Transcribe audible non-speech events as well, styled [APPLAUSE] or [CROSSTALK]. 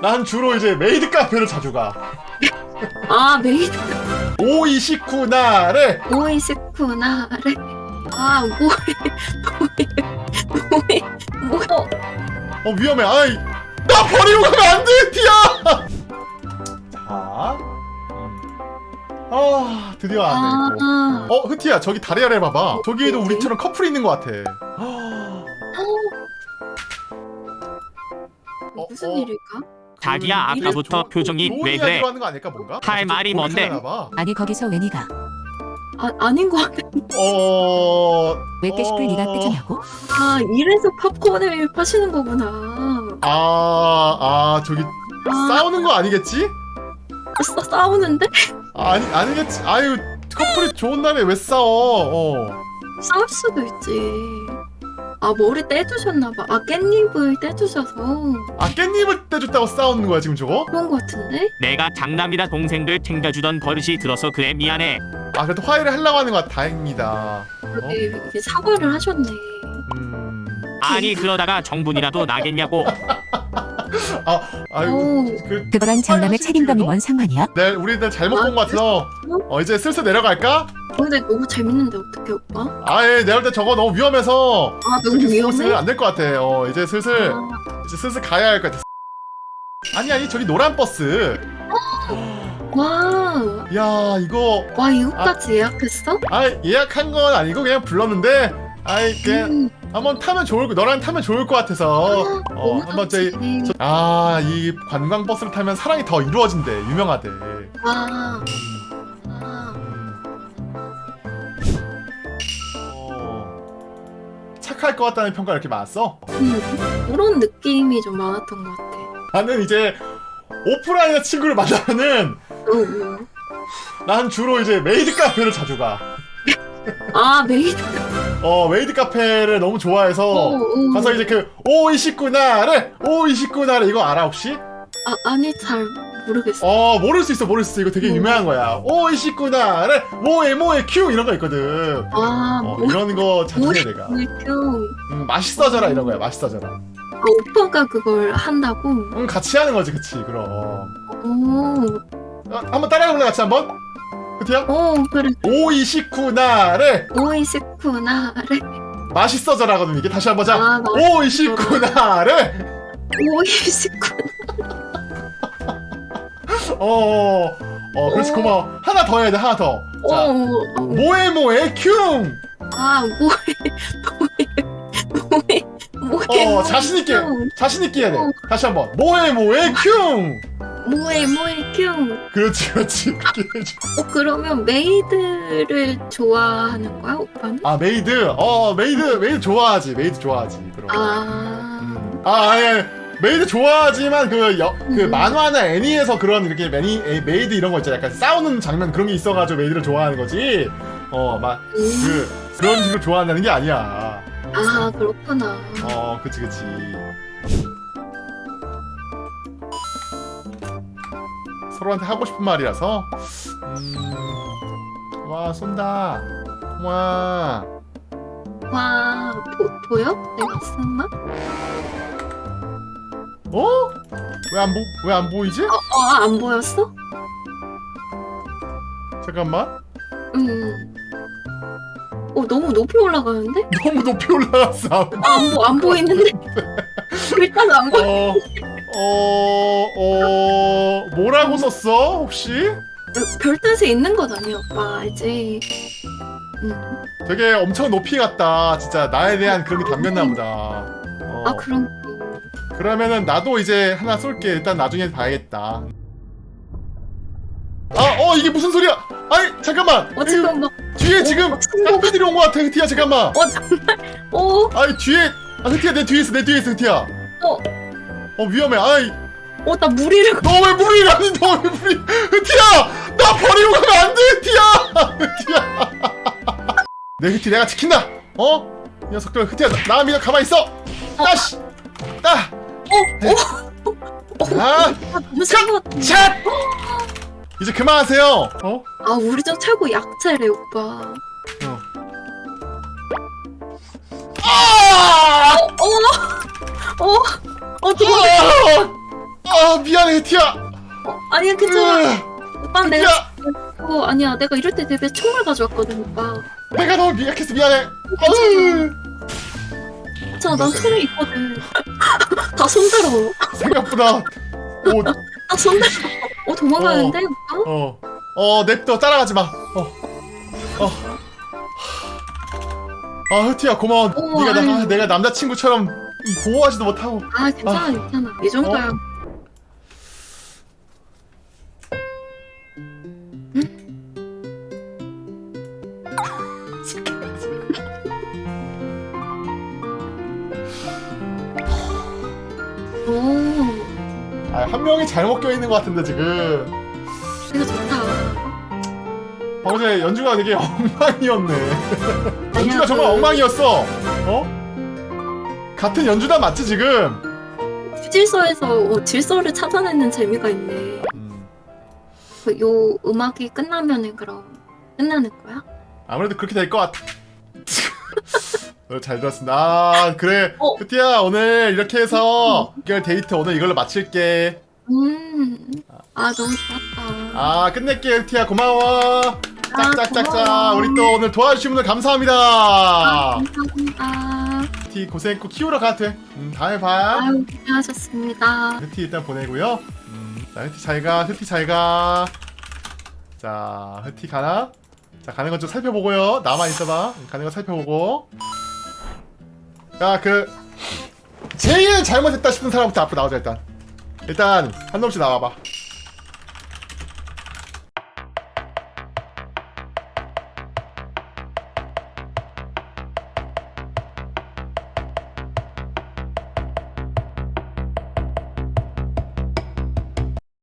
난 주로 이제 메이드 카페를 자주 가. 아 메이드 오이시쿠나를 오이시쿠나를 아 뭐해 뭐해 뭐해 뭐어 위험해. 아이 나 버리고 가면 안 돼, 티야. 자, 음. 아 드디어 왔네. 이거. 아, 어 흐티야 저기 다리 아래 봐봐. 저기에도? 우리처럼 커플이 있는 것 같아. 어, 무슨 어. 일일까? 자기야 음, 아까부터 조- 표정이 왜 그래? 하는 거 아닐까 뭔가? 할 말이 뭔데? 아니 거기서 왜 니가 아 아닌 것 같아 어. 왜 깨식을 어. 니가 끄지냐고? 아 이래서 팝콘을 파시는 거구나 아, 아 저기 아, 싸우는 거 아니겠지? 싸, 싸우는데? 아, 아니 아니겠지. 아유 커플이 좋은 날에 왜 싸워? 어. 싸울 수도 있지 아 머리 떼주셨나봐 아 깻잎을 떼주셔서 아 깻잎을 떼줬다고 싸우는 거야 지금 저거? 그런 거 같은데? 내가 장남이라 동생들 챙겨주던 버릇이 들어서 그래 미안해. 아 그래도 화해를 하려고 하는 거야 다행이다. 이게, 이게 사과를 하셨네 음. 아니 그러다가 정분이라도 나겠냐고. [LAUGHS] 아 아유 오. 그. 그거랑 장남의 책임감이? 뭔 상관이야? 네, 우리들 잘못 본 것 같아서 어 이제 슬슬 내려갈까? 근데 너무 재밌는데 어떡해 오빠? 아예 내려올 때 저거 너무 위험해서 아 너무 위험해? 안될 것 같아. 어 이제 슬슬 아, 이제 슬슬 가야 할 것 같아. 아니 아니 저기 노란 버스. 와, 야 이거 와 이거까지 예약했어? 아 예약한 건 아니고 그냥 불렀는데 아이 그냥 음, 한번 타면 좋을 거 너랑 타면 좋을 것 같아서 어 너무 한번 저희. 아이 관광 버스를 타면 사랑이 더 이루어진대 유명하대. 와, 음, 아, 어, 착할 것 같다는 평가 가 이렇게 많았어? 음, 그런 느낌이 좀 많았던 것 같아. 나는 이제 오프라인에 친구를 만나면은 어, 어. 난 주로 이제 메이드 카페를 자주 가. 아 메이드. 어 메이드 카페를 너무 좋아해서 어, 어. 가서 이제 그 おいしくなれ おいしくなれ 이거 알아 혹시? 아 아니 잘 모르겠어. 어 모를 수 있어 모를 수 있어 이거 되게 음. 유명한 거야. 오이시쿠나를 모에 모에 큐 이런 거 있거든. 아, 어, 뭐, 이런 거 자주 뭐, 해 내가. 뭐, 음, 맛있어져라 이런 거야 맛있어져라. 아 오빠가 그걸 한다고? 음 같이 하는 거지 그치 그럼. 오, 어, 한번 따라해볼래 같이 한번? 그티야? 오 그래. 오이시쿠나를 오이시쿠나를 맛있어져라거든 이게 다시 한번 자. 아, 맛있어져라. 오이시쿠나를 おいしく. 어, 어, 그래서 오. 고마워. 하나 더 해야 돼, 하나 더. 오, 자, 오, 모에 모에 큐! 아 뭐해 뭐해 뭐해 어, 萌え 자신있게, キュン. 자신있게 해야 돼. 어. 다시 한 번. 모에 모에 큐! 뭐해 뭐해 큐. 그렇지, 그렇지. [LAUGHS] 어 그러면 메이드를 좋아하는 거야 오빠는? 아, 메이드. 어, 메이드, 메이드 좋아하지. 메이드 좋아하지. 그럼. 아, 음. 아, 아니. 메이드 좋아하지만 그, 여, 그 음. 만화나 애니에서 그런 이렇게 매니, 에, 메이드 이런 거 있잖아. 약간 싸우는 장면 그런 게 있어가지고 메이드를 좋아하는 거지. 어, 막, 음. 그, 그런 식으로 좋아한다는 게 아니야. 아 그렇구나. 어, 그치, 그치. 서로한테 하고 싶은 말이라서. 음, 와, 쏜다. 와, 와 보, 보여? 내가 쓴 말? 어? 왜 안 보, 왜 안 보이지? 어안 보였어? 잠깐만. 응. 어 너무 높이 올라가는데? [LAUGHS] 너무 높이 올라갔어. 안보안 보이는데? [LAUGHS] 일단 안 보. 어, 어, 어, 뭐라고 썼어? 혹시? 별 뜻이 있는 거잖니 오빠 알지? 응. 되게 엄청 높이 갔다. 진짜 나에 대한 그런 게 담겼나 보다. 어, 아 그럼 그러면은 나도 이제 하나 쏠게. 일단 나중에 봐야겠다. 아, 어, 이게 무슨 소리야? 아니, 잠깐만. 어 지금 막 뒤에 지금 쌍피들이 온것 같아, 흐티야, 잠깐만. 어 정말 어 아니, 뒤에, 아, 흐티야, 내 뒤에 있어, 내 뒤에 있어, 흐티야. 어. 어, 위험해. 아이, 어, 나 무리를 너왜 무리 가니? 너왜 무리? 흐티야! 나 버리고 가면 안 돼, 흐티야! 흐티야! 내 흐티 내가 지킨다! 어? 이 녀석들, 흐티야, 나, 나 믿어, 가만히 있어! 따시! 따! 어, 어, 아! 아, 너무 세고 샷! 이제 그만하세요! 어? 아 우리 저 최고 약체래 오빠 어. 아! 어 어, 어, 어, 어, 아! 아 미안해 흐티야 어, 아니야 괜찮아. 으, 오빠 내가 야! 어 아니야 내가 이럴 때 대비해 총을 가져왔거든 오빠. 내가 너무 미약해서 미안해 괜찮아 난 총이 있거든. [LAUGHS] 다 손들어. 생각보다 오, 다 손들어. 어 도망가는데 오빠? 어, 어, 냅둬 따라가지 마. 어, 어. 아, 흐티야 고마워. 어, 네가 나. 내가 남자친구처럼 보호하지도 못하고. 아 괜찮아 괜찮아 이 정도야. 오 아, 한 명이 잘못 껴 있는 것 같은데 지금. 이거 좋다. 전에 연주가 되게 [LAUGHS] 엉망이었네. 연주가 아니야, 정말 그- 엉망이었어. 어? 같은 연주단 맞지 지금? 휴질서에서 어, 질서를 찾아내는 재미가 있네. 음, 그요 음악이 끝나면은 그럼 끝나는 거야? 아무래도 그렇게 될 것 같아. [LAUGHS] 어, 잘 들었습니다. 아, 그래. 어. 흐티야 오늘 이렇게 해서 6개월 데이트 오늘 이걸로 마칠게. 음. 아 너무 좋았다. 아 끝낼게 흐티야 고마워. 아, 짝짝짝짝. 우리 또 오늘 도와주신 분들 아, 감사합니다. 감사합니다. 흐티 고생했고 키우러 가도 돼. 음, 다음에 봐. 아유 고생하셨습니다. 흐티 일단 보내고요. 음, 자 흐티 잘가 흐티 잘가. 자 흐티 가나? 자 가는 건 좀 살펴보고요. 나만 있어봐. 가는 거 살펴보고. 야그 제일 잘못했다 싶은 사람부터 앞으로 나오자 일단. 일단 한 놈씩 나와봐.